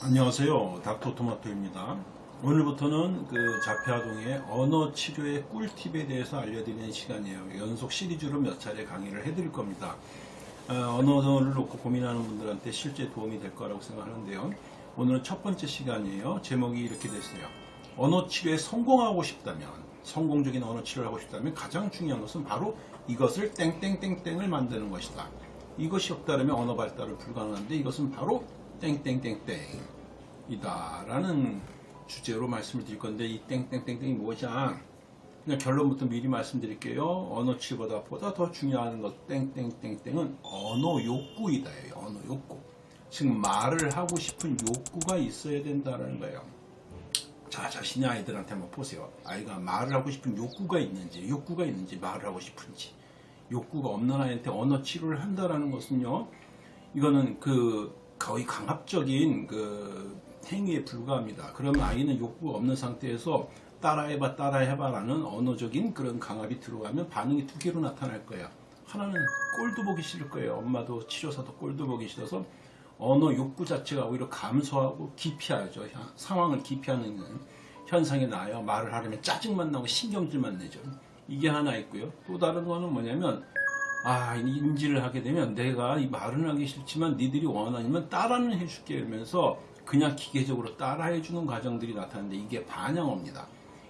안녕하세요. 닥터토마토입니다. 오늘부터는 그 자폐아동의 언어 치료의 꿀팁에 대해서 알려드리는 시간이에요. 연속 시리즈로 몇 차례 강의를 해드릴 겁니다. 어, 언어를 놓고 고민하는 분들한테 실제 도움이 될 거라고 생각하는데요. 오늘은 첫 번째 시간이에요. 제목이 이렇게 됐어요. 언어 치료에 성공하고 싶다면, 성공적인 언어 치료를 하고 싶다면 가장 중요한 것은 바로 이것을 땡땡땡땡을 만드는 것이다. 이것이 없다면 언어 발달은 불가능한데 이것은 바로 땡땡땡땡이다 라는 주제로 말씀을 드릴 건데 이 땡땡땡땡이 무엇이냐? 그냥 결론부터 미리 말씀드릴게요. 언어 치보다 보다 더 중요한 것 땡땡땡땡은 언어 욕구이다 언어 욕구. 즉 말을 하고 싶은 욕구가 있어야 된다는 거예요 자 자신의 아이들한테 한번 보세요 아이가 말을 하고 싶은 욕구가 있는지 욕구가 있는지 말을 하고 싶은지 욕구가 없는 아이한테 언어 치료를 한다라는 것은요 이거는 그 거의 강압적인 그 행위에 불과합니다. 그러면 아이는 욕구가 없는 상태에서 따라해봐 따라해봐 라는 언어적인 그런 강압이 들어가면 반응이 두 개로 나타날 거예요. 하나는 꼴도 보기 싫을 거예요. 엄마도 치료사도 꼴도 보기 싫어서 언어 욕구 자체가 오히려 감소하고 기피하죠. 상황을 기피하는 현상이 나요. 말을 하려면 짜증만 나고 신경질만 내죠. 이게 하나 있고요. 또 다른 거는 뭐냐면 아, 인지를 하게 되면 내가 이 말은 하기 싫지만 니들이 원하면 따라는 해줄게 이러면서 그냥 기계적으로 따라해주는 과정들이 나타나는데 이게 반영어입니다.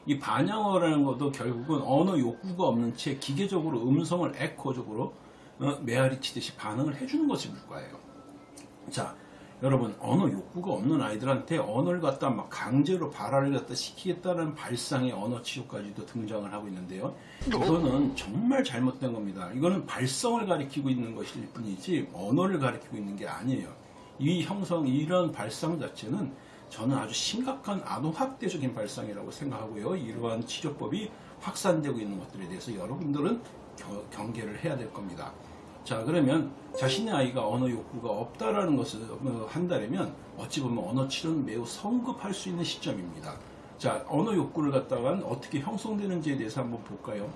이 반영어라는 것도 결국은 언어 욕구가 없는 채 기계적으로 음성을 에코적으로 어, 메아리 치듯이 반응을 해주는 것이 물과예요. 자, 여러분 언어 욕구가 없는 아이들한테 언어를 갖다 막 강제로 발화를 갖다 시키겠다는 발상의 언어 치료까지도 등장을 하고 있는데요. 이거는 정말 잘못된 겁니다. 이거는 발성을 가리키고 있는 것일 뿐이지 언어를 가리키고 있는 게 아니에요. 이 형성 이런 발상 자체는 저는 아주 심각한 아동학대적인 발상이라고 생각하고요. 이러한 치료법이 확산되고 있는 것들에 대해서 여러분들은 경계를 해야 될 겁니다. 자 그러면 자신의 아이가 언어 욕구가 없다라는 것을 어, 한다면 어찌 보면 언어 치료는 매우 성급할 수 있는 시점입니다. 자 언어 욕구를 갖다가 어떻게 형성되는지에 대해서 한번 볼까요?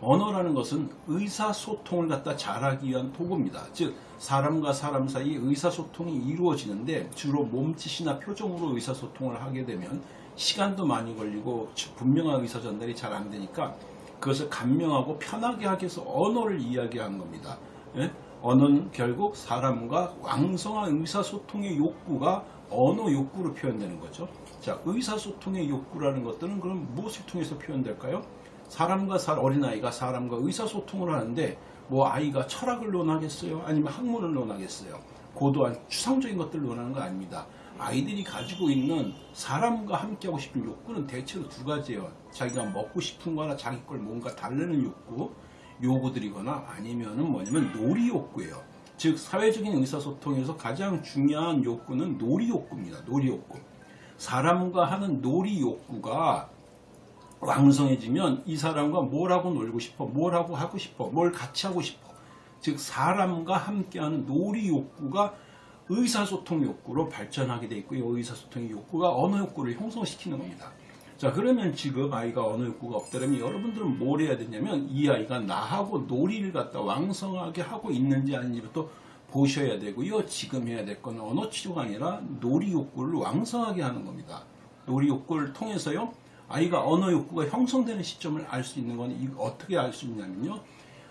언어라는 것은 의사소통을 갖다 잘하기 위한 도구입니다. 즉 사람과 사람 사이 의사소통이 이루어지는데 주로 몸짓이나 표정으로 의사소통을 하게 되면 시간도 많이 걸리고 분명한 의사 전달이 잘 안 되니까 그것을 간명하고 편하게 하기 위해서 언어를 이야기하는 겁니다. 예? 언어는 결국 사람과 왕성한 의사소통의 욕구가 언어 욕구로 표현되는 거죠. 자, 의사소통의 욕구라는 것들은 그럼 무엇을 통해서 표현될까요? 사람과 살 어린아이가 사람과 의사소통을 하는데 뭐 아이가 철학을 논하겠어요? 아니면 학문을 논하겠어요? 고도한 추상적인 것들을 논하는 거 아닙니다. 아이들이 가지고 있는 사람과 함께하고 싶은 욕구는 대체로 두 가지예요. 자기가 먹고 싶은 거나 자기 걸 뭔가 달래는 욕구, 요구들이거나 아니면은 뭐냐면 놀이 욕구예요. 즉 사회적인 의사소통에서 가장 중요한 욕구는 놀이 욕구입니다. 놀이 욕구. 사람과 하는 놀이 욕구가 왕성해지면 이 사람과 뭘 하고 놀고 싶어, 뭘 하고 하고 싶어, 뭘 같이 하고 싶어. 즉 사람과 함께하는 놀이 욕구가 의사소통 욕구로 발전하게 돼 있고요. 의사소통의 욕구가 언어 욕구를 형성시키는 겁니다. 자 그러면 지금 아이가 언어 욕구가 없다면 여러분들은 뭘 해야 되냐면 이 아이가 나하고 놀이를 갖다 왕성하게 하고 있는지 아닌지부터 보셔야 되고요. 지금 해야 될 건 언어 치료가 아니라 놀이 욕구를 왕성하게 하는 겁니다. 놀이 욕구를 통해서요. 아이가 언어 욕구가 형성되는 시점을 알 수 있는 건 어떻게 알 수 있냐면요.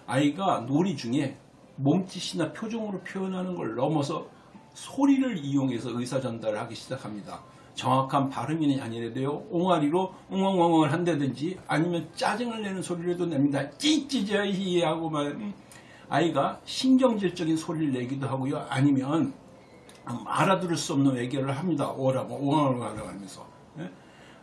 아이가 놀이 중에 몸짓이나 표정으로 표현하는 걸 넘어서 소리를 이용해서 의사 전달을 하기 시작합니다. 정확한 발음이 아니라도요. 옹알이로 웅엉엉을 한다든지 아니면 짜증을 내는 소리라도 냅니다. 찌찌자히 하고 막 음, 아이가 신경질적인 소리를 내기도 하고요. 아니면 알아들을 수 없는 외교를 합니다. 오라고 옹알옹알 하면서. 예?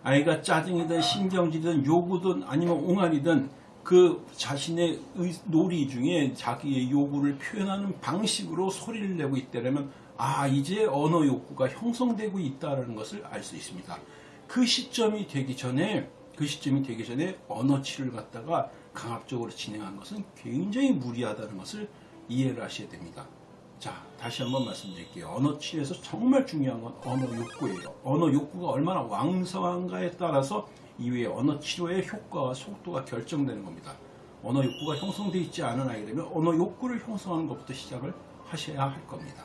아이가 짜증이든 신경질이든 요구든 아니면 옹알이든 그 자신의 놀이 중에 자기의 요구를 표현하는 방식으로 소리를 내고 있다면 아 이제 언어 욕구가 형성되고 있다는 것을 알 수 있습니다. 그 시점이 되기 전에 그 시점이 되기 전에 언어 치료를 갖다가 강압적으로 진행한 것은 굉장히 무리하다는 것을 이해를 하셔야 됩니다. 자 다시 한번 말씀드릴게요. 언어 치료에서 정말 중요한 건 언어 욕구예요. 언어 욕구가 얼마나 왕성한가에 따라서 이후에 언어 치료의 효과와 속도가 결정되는 겁니다. 언어 욕구가 형성되어 있지 않은 아이라면 언어 욕구를 형성하는 것부터 시작을 하셔야 할 겁니다.